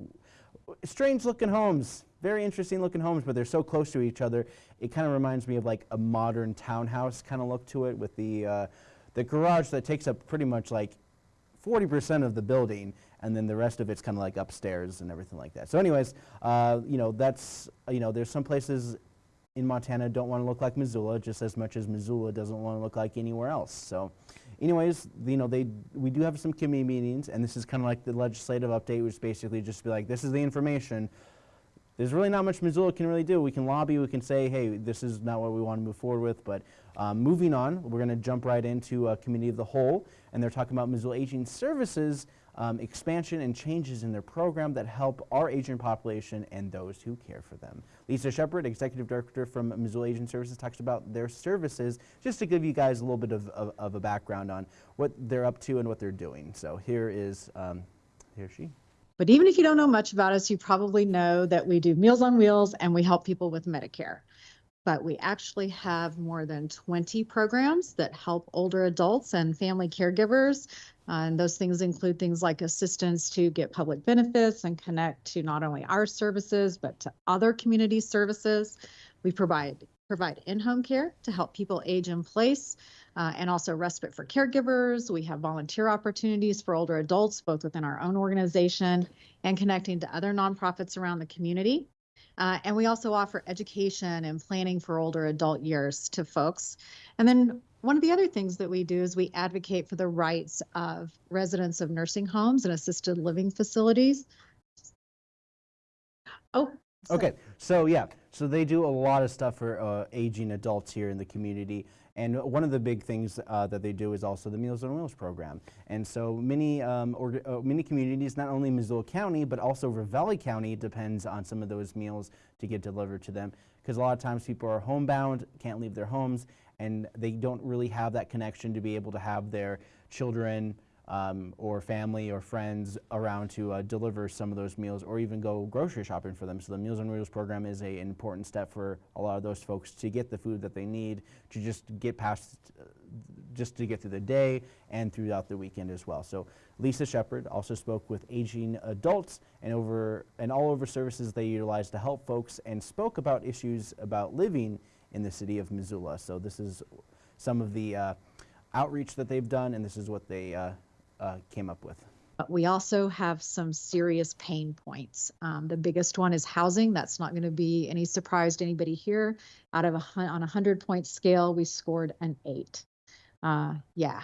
strange looking homes, very interesting looking homes, but they're so close to each other. It kind of reminds me of like a modern townhouse kind of look to it with the, uh, the garage that takes up pretty much like 40% of the building and then the rest of it's kind of like upstairs and everything like that. So anyways, uh, you know, that's, you know, there's some places in Montana don't want to look like Missoula just as much as Missoula doesn't want to look like anywhere else. So anyways, you know, they we do have some committee meetings, and this is kind of like the legislative update, which basically just be like, this is the information. There's really not much Missoula can really do. We can lobby, we can say, hey, this is not what we want to move forward with, but um, moving on, we're going to jump right into a committee of the whole, and they're talking about Missoula Aging Services um, expansion and changes in their program that help our aging population and those who care for them. Lisa Shepard, Executive Director from Missoula Aging Services, talks about their services just to give you guys a little bit of, of, of a background on what they're up to and what they're doing. So here is, um, here she. But even if you don't know much about us, you probably know that we do Meals on Wheels and we help people with Medicare but we actually have more than 20 programs that help older adults and family caregivers uh, and those things include things like assistance to get public benefits and connect to not only our services, but to other community services. We provide provide in-home care to help people age in place uh, and also respite for caregivers. We have volunteer opportunities for older adults, both within our own organization and connecting to other nonprofits around the community. Uh, and we also offer education and planning for older adult years to folks. And then one of the other things that we do is we advocate for the rights of residents of nursing homes and assisted living facilities. Oh. Okay, so yeah, so they do a lot of stuff for uh, aging adults here in the community. And one of the big things uh, that they do is also the Meals on Wheels program. And so many, um, or, uh, many communities, not only Missoula County, but also Ravalli County depends on some of those meals to get delivered to them. Because a lot of times people are homebound, can't leave their homes, and they don't really have that connection to be able to have their children um, or family or friends around to uh, deliver some of those meals or even go grocery shopping for them. So the Meals on Wheels program is a, an important step for a lot of those folks to get the food that they need to just get past, uh, just to get through the day and throughout the weekend as well. So Lisa Shepard also spoke with aging adults and over and all over services they utilize to help folks and spoke about issues about living in the city of Missoula. So this is some of the uh, outreach that they've done and this is what they uh, uh, came up with. But we also have some serious pain points. Um, the biggest one is housing. That's not going to be any surprise to anybody here. Out of a on a hundred point scale, we scored an eight. Uh, yeah,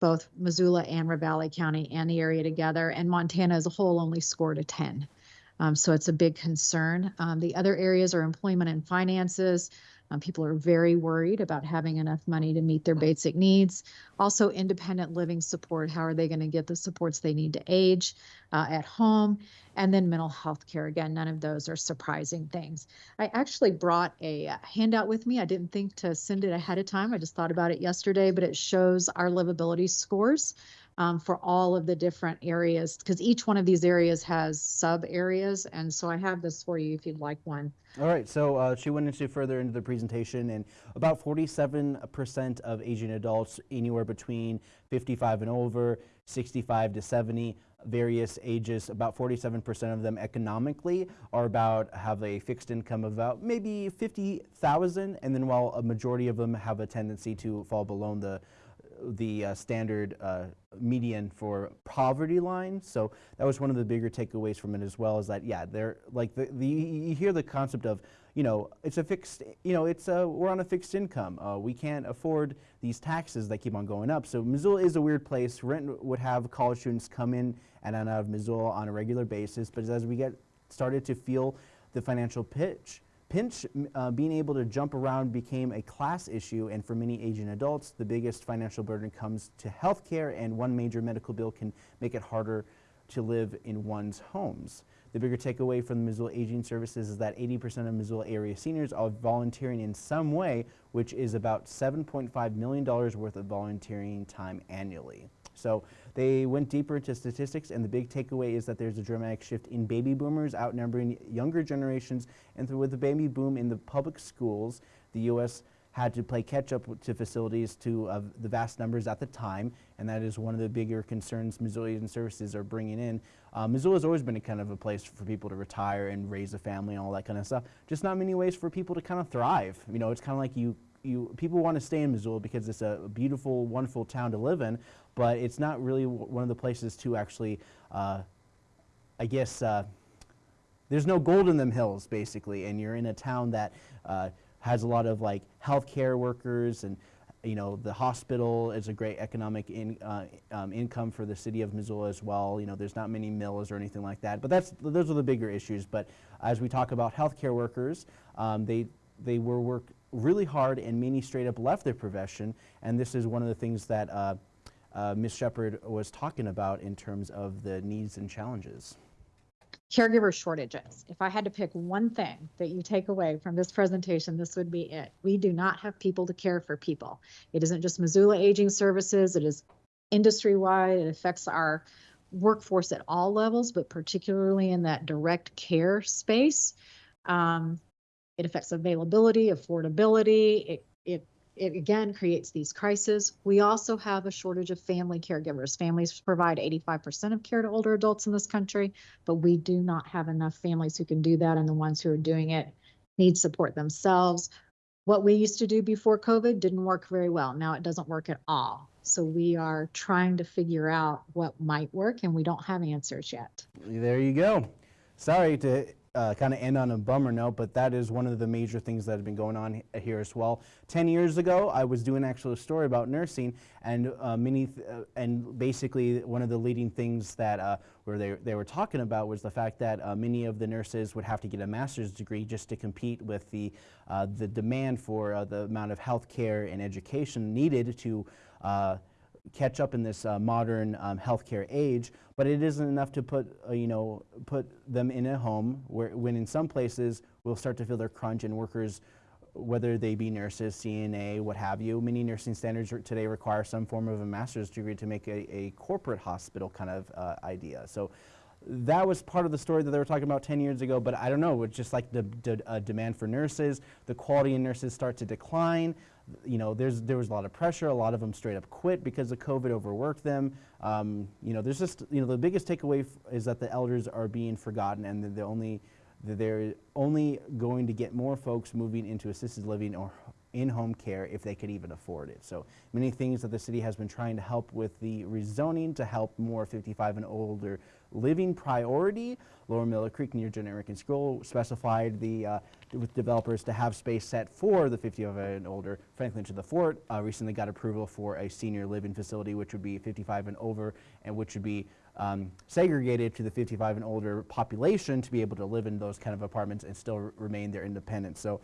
both Missoula and Ravalli County and the area together, and Montana as a whole only scored a 10. Um, so it's a big concern. Um, the other areas are employment and finances, um, people are very worried about having enough money to meet their basic needs. Also, independent living support. How are they going to get the supports they need to age uh, at home? And then mental health care. Again, none of those are surprising things. I actually brought a uh, handout with me. I didn't think to send it ahead of time. I just thought about it yesterday, but it shows our livability scores um, for all of the different areas because each one of these areas has sub areas. And so I have this for you if you'd like one. All right, so uh, she went into further into the presentation, and about 47% of Asian adults, anywhere between 55 and over, 65 to 70, various ages, about 47% of them economically are about have a fixed income of about maybe 50,000, and then while a majority of them have a tendency to fall below the the uh, standard uh, median for poverty line. So that was one of the bigger takeaways from it as well is that, yeah, they're like the, the you hear the concept of, you know, it's a fixed, you know, it's a, we're on a fixed income. Uh, we can't afford these taxes that keep on going up. So Missoula is a weird place. Rent would have college students come in and out of Missoula on a regular basis. But as we get started to feel the financial pitch, pinch, uh, being able to jump around became a class issue, and for many aging adults, the biggest financial burden comes to health care, and one major medical bill can make it harder to live in one's homes. The bigger takeaway from the Missoula Aging Services is that 80% of Missoula area seniors are volunteering in some way, which is about $7.5 million worth of volunteering time annually. So they went deeper into statistics, and the big takeaway is that there's a dramatic shift in baby boomers outnumbering younger generations. And with the baby boom in the public schools, the U.S. had to play catch up to facilities to uh, the vast numbers at the time, and that is one of the bigger concerns Missoulian services are bringing in. Uh, Missoula has always been a kind of a place for people to retire and raise a family and all that kind of stuff. Just not many ways for people to kind of thrive. You know, it's kind of like you you people want to stay in Missoula because it's a beautiful, wonderful town to live in, but it's not really one of the places to actually, uh, I guess, uh, there's no gold in them hills basically, and you're in a town that uh, has a lot of like healthcare workers and you know the hospital is a great economic in, uh, um, income for the city of Missoula as well. You know there's not many mills or anything like that, but that's those are the bigger issues. But as we talk about healthcare workers, um, they they were work really hard and many straight up left their profession, and this is one of the things that uh, uh, Ms. Shepard was talking about in terms of the needs and challenges. Caregiver shortages. If I had to pick one thing that you take away from this presentation, this would be it. We do not have people to care for people. It isn't just Missoula Aging Services, it is industry wide. It affects our workforce at all levels, but particularly in that direct care space. Um, it affects availability, affordability. It, it, it again creates these crises. We also have a shortage of family caregivers. Families provide 85% of care to older adults in this country, but we do not have enough families who can do that. And the ones who are doing it need support themselves. What we used to do before COVID didn't work very well. Now it doesn't work at all. So we are trying to figure out what might work and we don't have answers yet. There you go. Sorry to uh, kind of end on a bummer note, but that is one of the major things that have been going on here as well. Ten years ago, I was doing actually a story about nursing, and uh, many, uh, and basically one of the leading things that uh, where they they were talking about was the fact that uh, many of the nurses would have to get a master's degree just to compete with the uh, the demand for the amount of health care and education needed to catch up in this uh, modern um, healthcare age, but it isn't enough to put, uh, you know, put them in a home where, when in some places we'll start to feel their crunch and workers whether they be nurses, CNA, what have you. Many nursing standards today require some form of a master's degree to make a, a corporate hospital kind of uh, idea. So that was part of the story that they were talking about 10 years ago, but I don't know, it's just like the, the uh, demand for nurses, the quality in nurses start to decline. You know, there's, there was a lot of pressure, a lot of them straight up quit because the COVID, overworked them. Um, you know, there's just, you know, the biggest takeaway is that the elders are being forgotten and the only, they're only going to get more folks moving into assisted living or in-home care if they could even afford it. So many things that the city has been trying to help with the rezoning to help more 55 and older living priority. Lower Miller Creek near Generic and School specified the uh, with developers to have space set for the 55 and older. Franklin to the Fort uh, recently got approval for a senior living facility, which would be 55 and over, and which would be um, segregated to the 55 and older population to be able to live in those kind of apartments and still remain their independence. So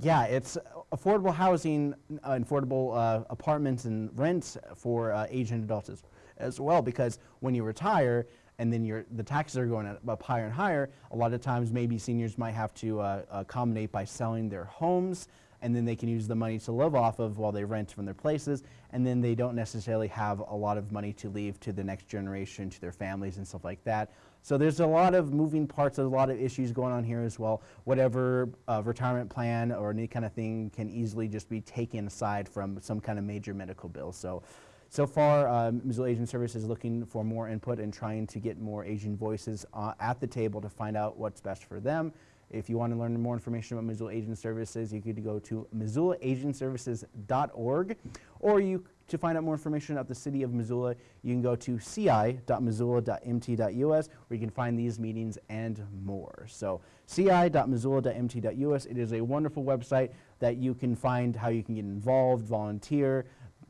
yeah, it's affordable housing, uh, affordable uh, apartments and rents for uh, Asian adults as, as well. Because when you retire and then your the taxes are going up higher and higher, a lot of times maybe seniors might have to uh, accommodate by selling their homes, and then they can use the money to live off of while they rent from their places, and then they don't necessarily have a lot of money to leave to the next generation, to their families and stuff like that. So there's a lot of moving parts, there's a lot of issues going on here as well. Whatever uh, retirement plan or any kind of thing can easily just be taken aside from some kind of major medical bill. So, so far, um, Missoula Aging Services is looking for more input and trying to get more Asian voices uh, at the table to find out what's best for them. If you want to learn more information about Missoula Aging Services, you could go to missoulaagingservices.org, or you to find out more information about the city of Missoula, you can go to ci.missoula.mt.us, where you can find these meetings and more. So ci.missoula.mt.us, it is a wonderful website that you can find how you can get involved, volunteer,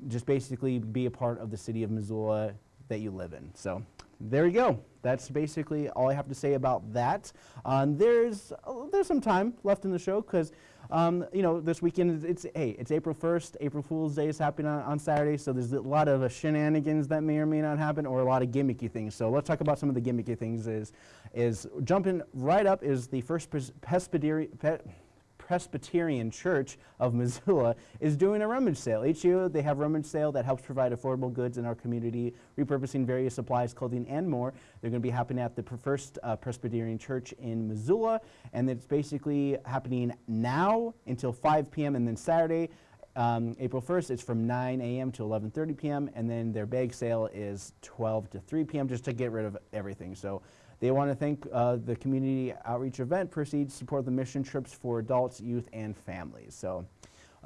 just basically be a part of the city of Missoula that you live in. So there you go. That's basically all I have to say about that. Um, there's uh, there's some time left in the show because um, you know this weekend it's, it's hey it's April 1st. April Fool's Day is happening on, on Saturday, so there's a lot of uh, shenanigans that may or may not happen, or a lot of gimmicky things. So let's talk about some of the gimmicky things. Is is jumping right up is the first Pres- Presbyteri- Pe- Presbyterian Church of Missoula is doing a rummage sale. Each year they have rummage sale that helps provide affordable goods in our community, repurposing various supplies, clothing, and more. They're going to be happening at the First uh, Presbyterian Church in Missoula, and it's basically happening now until 5 p.m. and then Saturday. Um, April 1st, it's from 9 a.m. to 11:30 p.m. and then their bag sale is 12 to 3 p.m. just to get rid of everything. So they want to thank uh, the community outreach event proceeds support the mission trips for adults, youth, and families. So,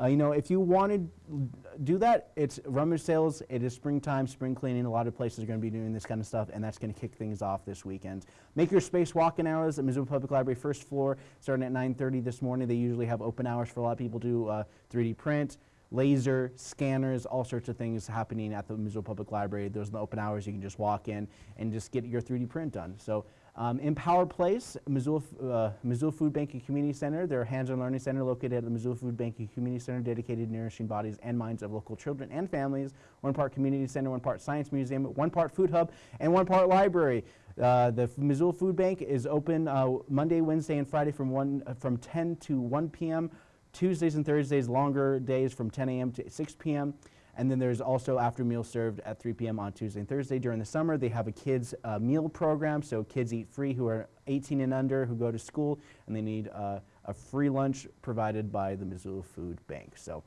uh, you know, if you want to do that, it's rummage sales. It is springtime, spring cleaning. A lot of places are going to be doing this kind of stuff, and that's going to kick things off this weekend. Make your space walk-in hours at Missoula Public Library first floor, starting at 9:30 this morning. They usually have open hours for a lot of people to uh, 3D print laser, scanners, all sorts of things happening at the Missoula Public Library. Those are the open hours. You can just walk in and just get your 3D print done. So um, Empower Place, Missoula, uh, Missoula Food Bank and Community Center, their hands-on learning center located at the Missoula Food Bank and Community Center, dedicated to nourishing bodies and minds of local children and families. One part community center, one part science museum, one part food hub, and one part library. Uh, the Missoula Food Bank is open uh, Monday, Wednesday, and Friday from one uh, from 10 to 1 p.m. Tuesdays and Thursdays, longer days from 10 a.m. to 6 p.m. And then there's also after meal served at 3 p.m. on Tuesday and Thursday. During the summer, they have a kids uh, meal program, so kids eat free who are 18 and under who go to school, and they need uh, a free lunch provided by the Missoula Food Bank. So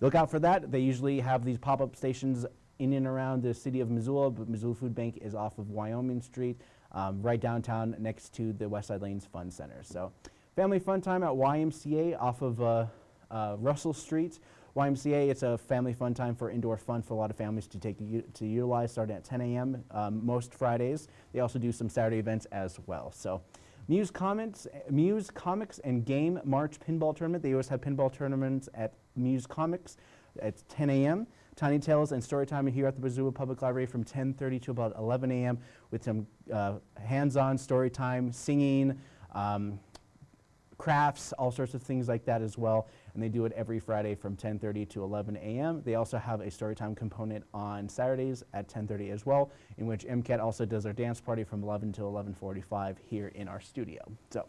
look out for that. They usually have these pop-up stations in and around the city of Missoula, but Missoula Food Bank is off of Wyoming Street, um, right downtown next to the Westside Lanes Fun Center. So family fun time at YMCA off of uh, uh, Russell Street. YMCA, it's a family fun time for indoor fun for a lot of families to take to, utilize starting at 10 a.m. Um, most Fridays. They also do some Saturday events as well. So Muse Comics, Muse Comics and Game March Pinball Tournament. They always have pinball tournaments at Muse Comics at 10 a.m. Tiny Tales and Storytime here at the Missoula Public Library from 10:30 to about 11 a.m. with some uh, hands-on story time, singing, um, crafts, all sorts of things like that as well. And they do it every Friday from 10:30 to 11 a.m. They also have a storytime component on Saturdays at 10:30 as well, in which MCAT also does their dance party from 11 to 11:45 here in our studio. So.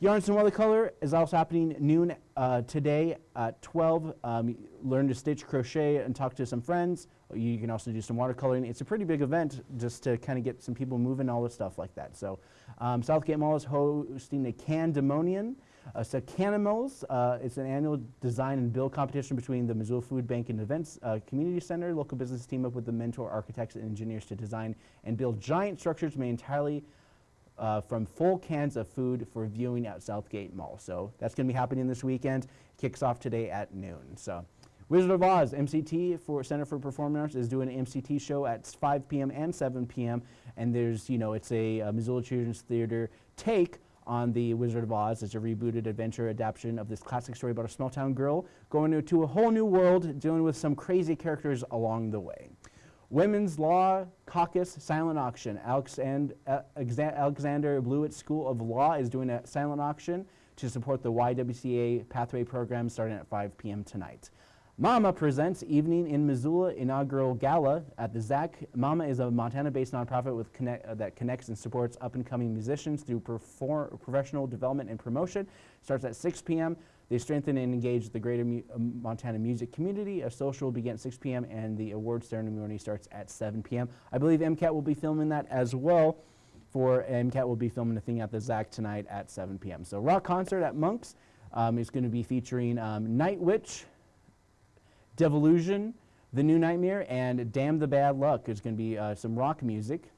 Yarns and Watercolor is also happening noon uh, today at 12. Um, learn to stitch, crochet, and talk to some friends. You can also do some watercoloring. It's a pretty big event just to kind of get some people moving, all this stuff like that. So um, Southgate Mall is hosting a Candemonium. Uh, so Canimals, uh, it's an annual design and build competition between the Missoula Food Bank and Events uh, Community Center. Local business team up with the mentor architects and engineers to design and build giant structures made entirely uh, from full cans of food for viewing at Southgate Mall. So that's going to be happening this weekend. Kicks off today at noon. So Wizard of Oz, MCT for Center for Performing Arts is doing an MCT show at 5 p.m. and 7 p.m. And there's, you know, it's a, a Missoula Children's Theater take on the Wizard of Oz. It's a rebooted adventure adaptation of this classic story about a small town girl going to a whole new world, dealing with some crazy characters along the way. Women's Law Caucus Silent Auction. Uh, Alexander Blewett School of Law is doing a silent auction to support the YWCA Pathway program starting at 5 p.m. tonight. Mama presents Evening in Missoula inaugural gala at the ZAC. Mama is a Montana-based nonprofit with connect, uh, that connects and supports up-and-coming musicians through professional development and promotion. Starts at 6 p.m. They strengthen and engage the greater Mu uh, Montana music community. A social will begin at 6 p.m. and the award ceremony starts at 7 p.m. I believe MCAT will be filming that as well. For MCAT will be filming a thing at the ZAC tonight at 7 p.m. So rock concert at Monk's um, is going to be featuring um, Night Witch, Devolution, The New Nightmare, and Damn the Bad Luck. There's going to be uh, some rock music.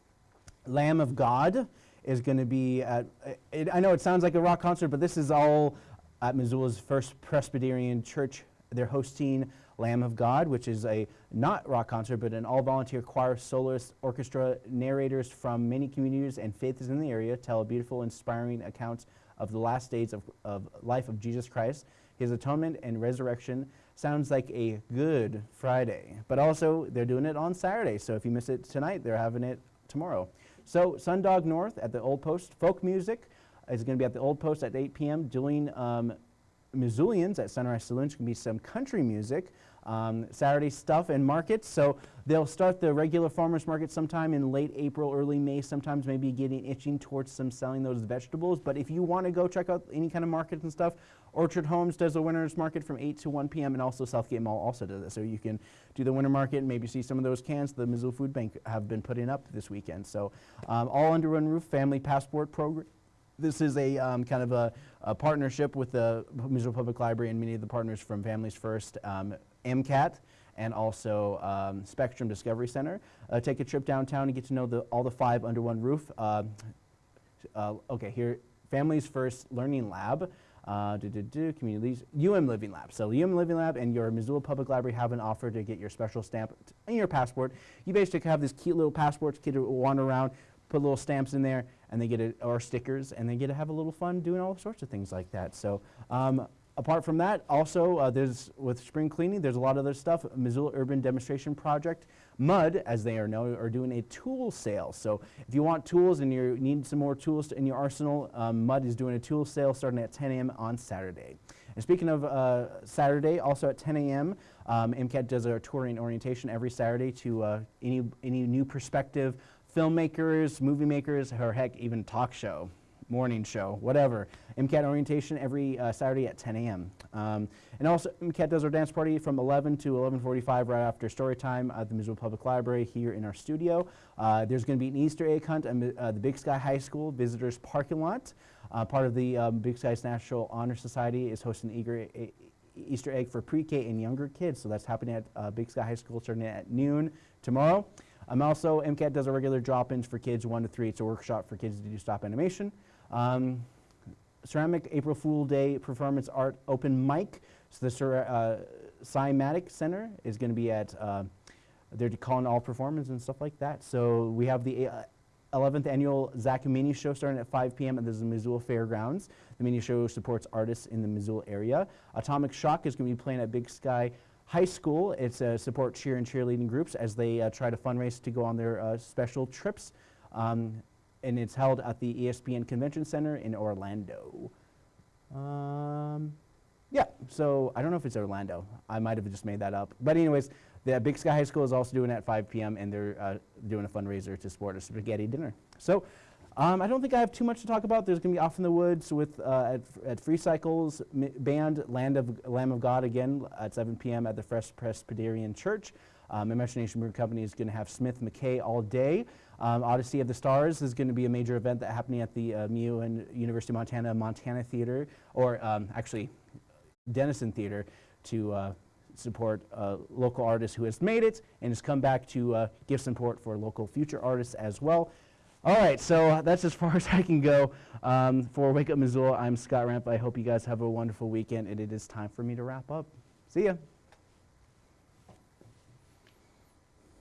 Lamb of God is going to be, at, it, I know it sounds like a rock concert, but this is all at Missoula's First Presbyterian Church. They're hosting Lamb of God, which is a not rock concert, but an all-volunteer choir, soloist, orchestra, narrators from many communities and faiths in the area tell beautiful, inspiring accounts of the last days of, of life of Jesus Christ, his atonement and resurrection. Sounds like a good Friday, but also they're doing it on Saturday. So if you miss it tonight, they're having it tomorrow. So Sundog North at the Old Post, folk music, is going to be at the Old Post at 8 p.m. doing um, Missoulians at Sunrise Saloon. It's going to be some country music. Um, Saturday stuff and markets. So they'll start the regular farmers market sometime in late April, early May, sometimes maybe getting itching towards some selling those vegetables. But if you want to go check out any kind of markets and stuff, Orchard Homes does a winter's market from 8 to 1 p.m. and also Southgate Mall also does it. So you can do the winter market and maybe see some of those cans the Missoula Food Bank have been putting up this weekend. So um, all under one roof, family passport program this is a um, kind of a, a, partnership with the Missoula Public Library and many of the partners from Families First, um, MCAT, and also um, Spectrum Discovery Center. Uh, take a trip downtown and get to know the, all the five under one roof. Uh, uh, okay, here, Families First Learning Lab. Uh, do, do, do, communities, UM Living Lab. So UM Living Lab and your Missoula Public Library have an offer to get your special stamp in your passport. You basically have this cute little passports, kids wander around, put little stamps in there, and they get it, or stickers, and they get to have a little fun doing all sorts of things like that. So um, apart from that, also uh, there's with spring cleaning, there's a lot of other stuff. Missoula Urban Demonstration Project, MUD, as they are known, are doing a tool sale. So if you want tools and you need some more tools in your arsenal, um, MUD is doing a tool sale starting at 10 a.m. on Saturday. And speaking of uh, Saturday, also at 10 a.m., um, MCAT does a touring orientation every Saturday to uh, any, any new perspective filmmakers, movie makers, or heck, even talk show, morning show, whatever. MCAT orientation every uh, Saturday at 10 a.m. Um, and also, MCAT does our dance party from 11 to 11.45 right after story time at the Missoula Public Library here in our studio. Uh, there's going to be an Easter egg hunt at uh, the Big Sky High School visitors parking lot. Uh, part of the um, Big Sky's National Honor Society is hosting Eager Easter egg for pre-K and younger kids. So that's happening at uh, Big Sky High School starting at noon tomorrow. I'm also, MCAT does a regular drop-ins for kids one to three. It's a workshop for kids to do stop animation. Um, Ceramic April Fool Day Performance Art Open Mic. So the uh, Cymatic Center is going to be at, uh, they're calling all performance and stuff like that. So we have the uh, 11th annual ZAC Mini Show starting at 5 p.m. at the Missoula Fairgrounds. The mini show supports artists in the Missoula area. Atomic Shock is going to be playing at Big Sky High School. It's a support cheer and cheerleading groups as they uh, try to fundraise to go on their uh, special trips. Um, and it's held at the ESPN Convention Center in Orlando. Um, yeah, so I don't know if it's Orlando. I might have just made that up. But anyways, the Big Sky High School is also doing it at 5 p.m. and they're uh, doing a fundraiser to support a spaghetti dinner. So Um, I don't think I have too much to talk about. There's going to be Off in the Woods with uh, at, at Free Cycles band Land of Lamb of God again at 7 p.m. at the Fresh Presbyterian Church. Um, Imagination Brewing Company is going to have Smith McKay all day. Um, Odyssey of the Stars is going to be a major event that happening at the uh, MU and University of Montana Montana Theater, or um, actually Dennison Theater, to uh, support local artists who has made it and has come back to uh, give support for local future artists as well. All right, so that's as far as I can go. Um, for Wake Up Missoula, I'm Scott Ramp. I hope you guys have a wonderful weekend, and it is time for me to wrap up. See ya.